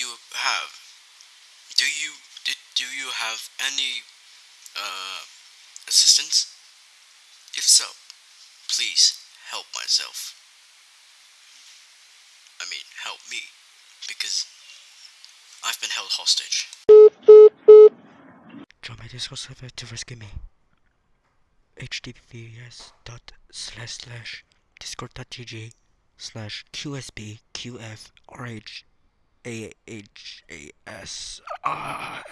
you have? Do you do, do you have any uh assistance? If so, please help myself. I mean, help me because I've been held hostage. Join my Discord server to rescue me. https dot slash slash discord.gg slash qsb qf rh a h a s ah